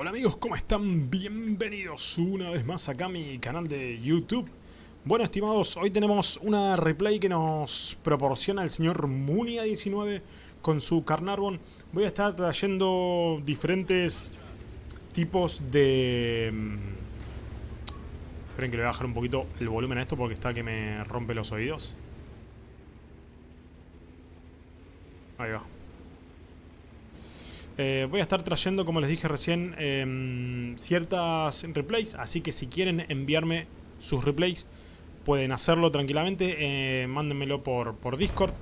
Hola amigos, ¿cómo están? Bienvenidos una vez más acá a mi canal de YouTube. Bueno estimados, hoy tenemos una replay que nos proporciona el señor Munia19 con su Carnarvon. Voy a estar trayendo diferentes tipos de... mm, Esperen que le voy a bajar un poquito el volumen a esto porque está que me rompe los oídos. Ahí va. Eh, voy a estar trayendo, como les dije recién, em, ciertas replays, así que si quieren enviarme sus replays, pueden hacerlo tranquilamente, eh, mándenmelo por, por Discord.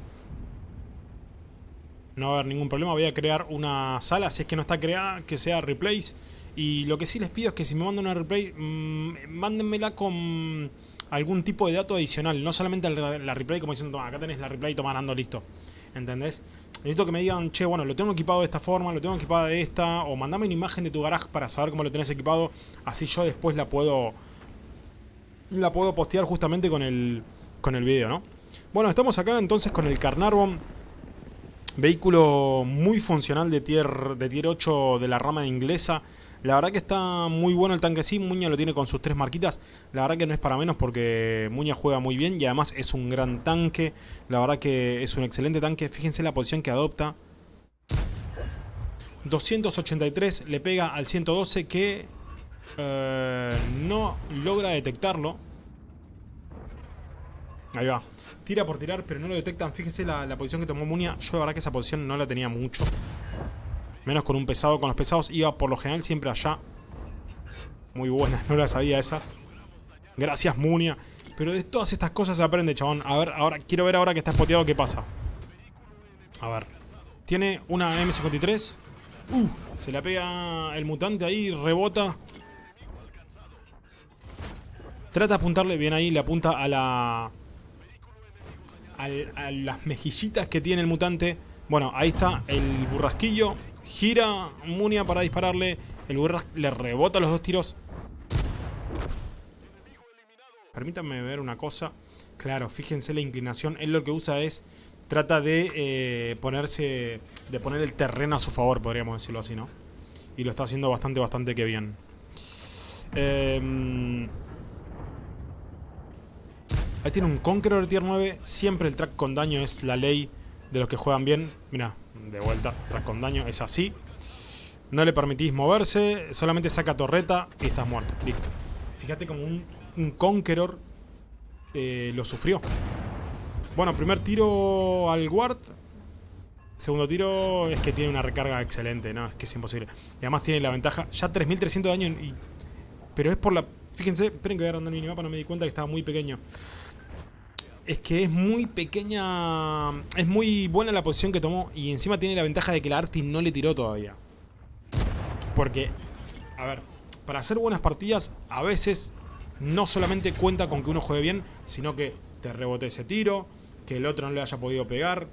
No va a haber ningún problema, voy a crear una sala, si es que no está creada, que sea replays. Y lo que sí les pido es que si me mandan una replay, mmm, mándenmela con algún tipo de dato adicional, no solamente la, la replay como diciendo, toma, acá tenés la replay, toma, ando, listo. ¿Entendés? Necesito que me digan, che, bueno, lo tengo equipado de esta forma, lo tengo equipado de esta, o mandame una imagen de tu garage para saber cómo lo tenés equipado, así yo después la puedo la puedo postear justamente con el con el video, ¿no? Bueno, estamos acá entonces con el Carnarvon, vehículo muy funcional de tier, de tier 8 de la rama inglesa, la verdad que está muy bueno el tanque sí, Muña lo tiene con sus tres marquitas. La verdad que no es para menos porque Muña juega muy bien y además es un gran tanque. La verdad que es un excelente tanque. Fíjense la posición que adopta. 283 le pega al 112 que eh, no logra detectarlo. Ahí va. Tira por tirar pero no lo detectan. Fíjense la, la posición que tomó Muña. Yo la verdad que esa posición no la tenía mucho. Menos con un pesado. Con los pesados iba por lo general siempre allá. Muy buena, no la sabía esa. Gracias, Munia. Pero de todas estas cosas se aprende, chabón. A ver, ahora quiero ver ahora que está spoteado qué pasa. A ver. Tiene una M53. Uh, se la pega el mutante ahí, rebota. Trata de apuntarle bien ahí, le apunta a la... A, a las mejillitas que tiene el mutante. Bueno, ahí está el burrasquillo. Gira Munia para dispararle. El Burras le rebota los dos tiros. Permítanme ver una cosa. Claro, fíjense la inclinación. Él lo que usa es... Trata de eh, ponerse... De poner el terreno a su favor, podríamos decirlo así, ¿no? Y lo está haciendo bastante, bastante que bien. Eh, ahí tiene un Conqueror tier 9. Siempre el track con daño es la ley de los que juegan bien. Mira, de vuelta, track con daño, es así. No le permitís moverse, solamente saca torreta y estás muerto, listo. Fíjate como un, un Conqueror eh, lo sufrió. Bueno, primer tiro al Ward. Segundo tiro es que tiene una recarga excelente, no, es que es imposible. Y además tiene la ventaja, ya 3300 de daño, y, pero es por la... Fíjense, esperen que voy a agrandar mi minimapa, no me di cuenta que estaba muy pequeño es que es muy pequeña, es muy buena la posición que tomó y encima tiene la ventaja de que la Arti no le tiró todavía. Porque, a ver, para hacer buenas partidas a veces no solamente cuenta con que uno juegue bien, sino que te rebote ese tiro, que el otro no le haya podido pegar,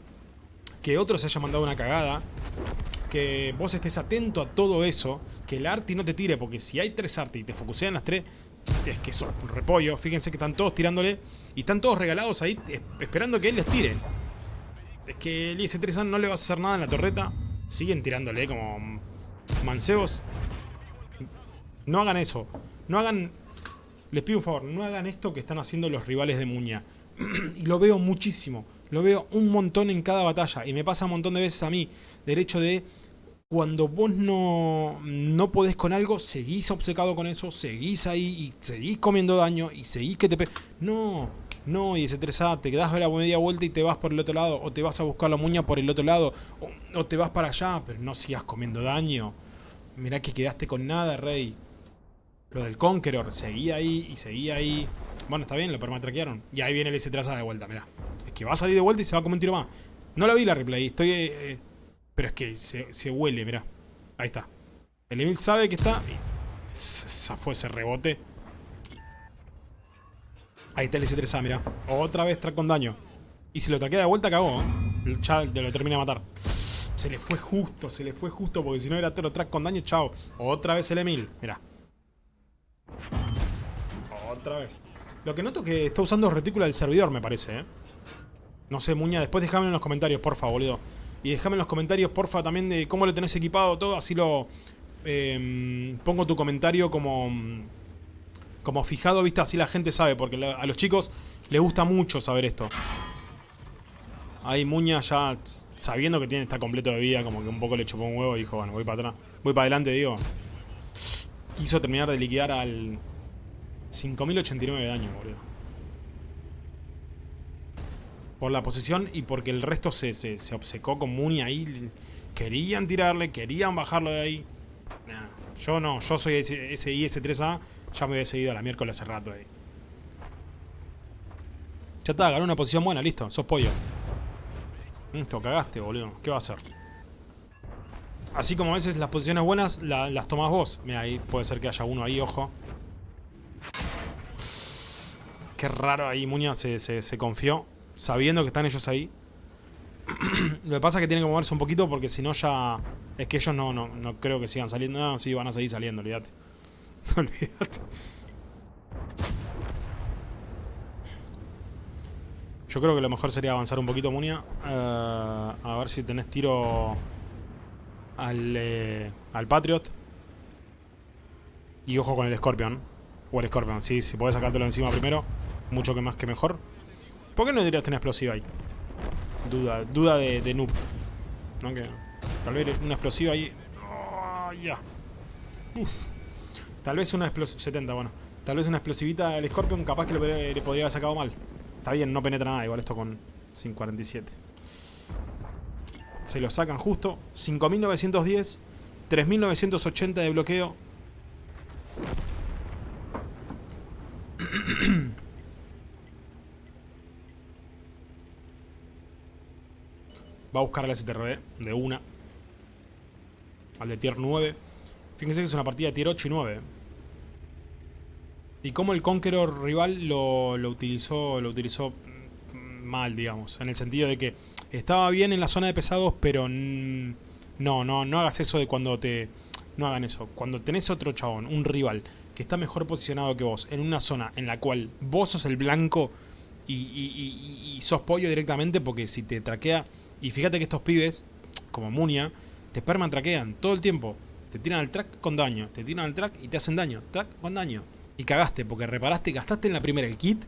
que otro se haya mandado una cagada, que vos estés atento a todo eso, que el Arti no te tire, porque si hay tres Arti y te focusean las tres, es que son un repollo. Fíjense que están todos tirándole y están todos regalados ahí esperando que él les tire. Es que el IS-3 no le vas a hacer nada en la torreta. Siguen tirándole como mancebos. No hagan eso. No hagan... Les pido un favor, no hagan esto que están haciendo los rivales de Muña. y lo veo muchísimo. Lo veo un montón en cada batalla. Y me pasa un montón de veces a mí. Del hecho de cuando vos no, no podés con algo, seguís obcecado con eso, seguís ahí y seguís comiendo daño y seguís que te... No, no, y ese 3A, te quedás a la media vuelta y te vas por el otro lado, o te vas a buscar la muña por el otro lado, o, te vas para allá, pero no sigas comiendo daño. Mirá que quedaste con nada, rey. Lo del Conqueror, seguía ahí y seguía ahí. Bueno, está bien, lo permatraquearon. Y ahí viene el S3A de vuelta, mirá. Es que va a salir de vuelta y se va a comer un tiro más. No la vi la replay, estoy... Eh, pero es que se, se huele, mirá. Ahí está. El Emil sabe que está... Esa fue ese rebote. Ahí está el S3A, mirá. Otra vez track con daño. Y si lo traquea de vuelta, cagó. ¿eh? Ya lo termina de matar. Se le fue justo, se le fue justo. Porque si no era todo track con daño, chao. Otra vez el Emil. Mirá. Otra vez. Lo que noto es que está usando retícula del servidor, me parece, ¿eh? No sé, Muña, después déjame en los comentarios, porfa, boludo. Y déjame en los comentarios, porfa, también de cómo lo tenés equipado todo, así lo, em, pongo tu comentario como, como fijado, viste, así la gente sabe, porque a los chicos les gusta mucho saber esto. Ahí Muña ya sabiendo que tiene está completo de vida, como que un poco le chupó un huevo y dijo, bueno, voy para atrás. Voy para adelante, digo. Quiso terminar de liquidar al 5089 de daño, boludo. Por la posición y porque el resto se, se, se obcecó con Muña ahí. Querían tirarle, querían bajarlo de ahí. yo no, yo soy ese, ese IS-3A, ya me había seguido a la miércoles hace rato ahí. Ya está, ganó una posición buena, listo, sos pollo. Listo, cagaste, boludo. ¿Qué va a hacer? Así como a veces las posiciones buenas las tomas vos. Mira, ahí puede ser que haya uno ahí, ojo. Qué raro ahí, Muña se, se, confió, sabiendo que están ellos ahí. Lo que pasa es que tiene que moverse un poquito porque si no ya... Es que ellos no, no, no creo que sigan saliendo. No, sí, van a seguir saliendo, olvídate. olvídate. Yo creo que lo mejor sería avanzar un poquito, Munia. Eh, a ver si tenés tiro al, eh, al Patriot. Y ojo con el Scorpion. O el Scorpion, sí, si podés sacártelo encima primero. Mucho que más que mejor. ¿Por qué no dirías una explosiva ahí? Duda, duda de, de noob. Tal vez una explosiva ahí. Oh, ya. Tal vez una explosiva. 70, bueno. Tal vez una explosivita al Scorpion, capaz que le podría haber sacado mal. Está bien, no penetra nada, igual esto con 547. Se lo sacan justo. 5910, 3980 de bloqueo. Va a buscar al STRB de una. Al de tier 9. Fíjense que es una partida de tier 8 y 9 y cómo el Conqueror rival lo, utilizó lo utilizó mal, digamos, en el sentido de que estaba bien en la zona de pesados, pero no, no, no hagas eso de cuando te... No hagan eso. Cuando tenés otro chabón, un rival, que está mejor posicionado que vos, en una zona en la cual vos sos el blanco y, sos pollo directamente, porque si te traquea... Y fíjate que estos pibes, como Munia, te perman traquean todo el tiempo. Te tiran al track con daño, te tiran al track y te hacen daño, track con daño. Y cagaste, porque reparaste, gastaste en la primera el kit,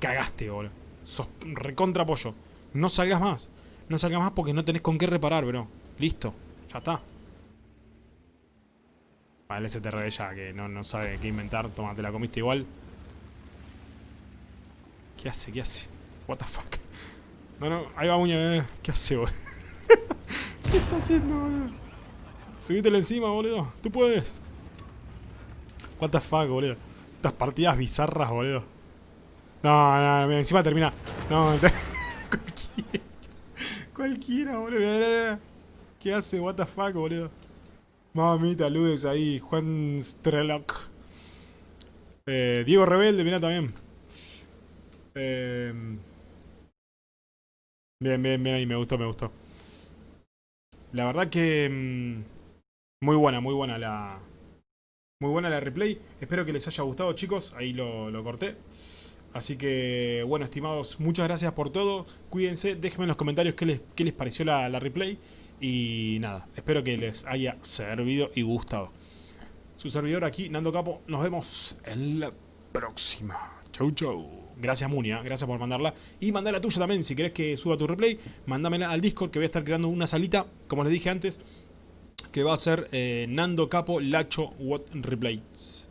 cagaste, boludo. Sos recontra pollo. No salgas más. No salgas más porque no tenés con qué reparar, bro. Listo. Ya está. Vale, ese STR ya que no, no sabe qué inventar. Toma, te la comiste igual. ¿Qué hace? ¿Qué hace? What the fuck. No, no, ahí va Muña. Eh. ¿Qué hace, boludo? ¿Qué está haciendo, boludo? Subítelo encima, boludo. Tú puedes. The fuck, boludo. Estas partidas bizarras, boludo. No, no, encima termina. No, cualquiera. Cualquiera, boludo. ¿Qué hace? What the fuck, boludo. Mamita, ludes ahí. Juan Strelok. Eh, Diego Rebelde, mira también. Eh, bien, bien, bien ahí. Me gustó, me gustó. La verdad que... Mm, muy buena, muy buena la, muy buena la replay. Espero que les haya gustado, chicos. Ahí lo, corté. Así que, bueno, estimados, muchas gracias por todo. Cuídense, déjenme en los comentarios qué les, qué les pareció la, la replay. Y nada, espero que les haya servido y gustado. Su servidor aquí, Nando Capo. Nos vemos en la próxima. Chau, chau. Gracias, Munia. Gracias por mandarla. Y mandala tuya también. Si querés que suba tu replay, mándamela al Discord que voy a estar creando una salita, como les dije antes que va a ser eh, Nando Capo Lacho What Replays.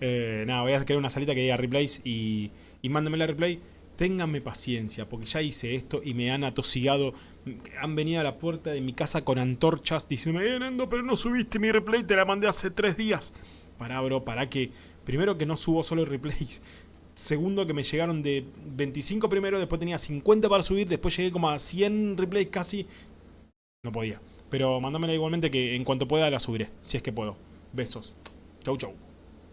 Eh, nada, voy a crear una salita que diga replays y, y mándenme la replay. Ténganme paciencia, porque ya hice esto y me han atosigado. Han venido a la puerta de mi casa con antorchas diciendo, eh, Nando, pero no subiste mi replay, te la mandé hace tres días. Para, bro, para que... Primero que no subo solo replays. Segundo que me llegaron de 25 primero, después tenía 50 para subir, después llegué como a 100 replays casi. No podía. Pero mándamela igualmente que en cuanto pueda la subiré, si es que puedo. Besos. Chau chau.